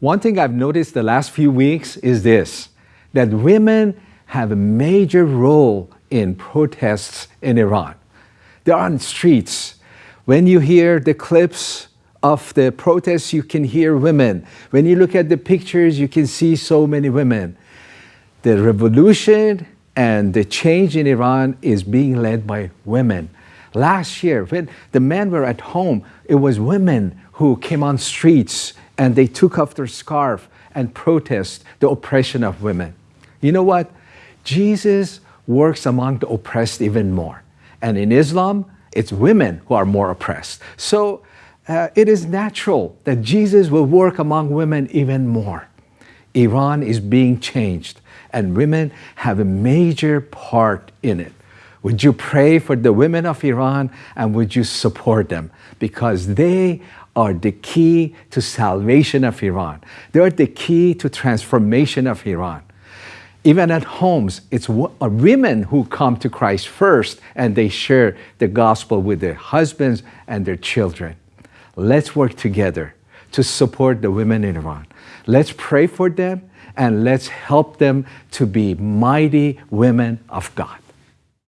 One thing I've noticed the last few weeks is this, that women have a major role in protests in Iran. They're on streets. When you hear the clips of the protests, you can hear women. When you look at the pictures, you can see so many women. The revolution and the change in Iran is being led by women. Last year, when the men were at home, it was women who came on streets and they took off their scarf and protest the oppression of women. You know what? Jesus works among the oppressed even more. And in Islam, it's women who are more oppressed. So uh, it is natural that Jesus will work among women even more. Iran is being changed, and women have a major part in it. Would you pray for the women of Iran and would you support them? Because they are the key to salvation of Iran. They are the key to transformation of Iran. Even at homes, it's uh, women who come to Christ first and they share the gospel with their husbands and their children. Let's work together to support the women in Iran. Let's pray for them and let's help them to be mighty women of God.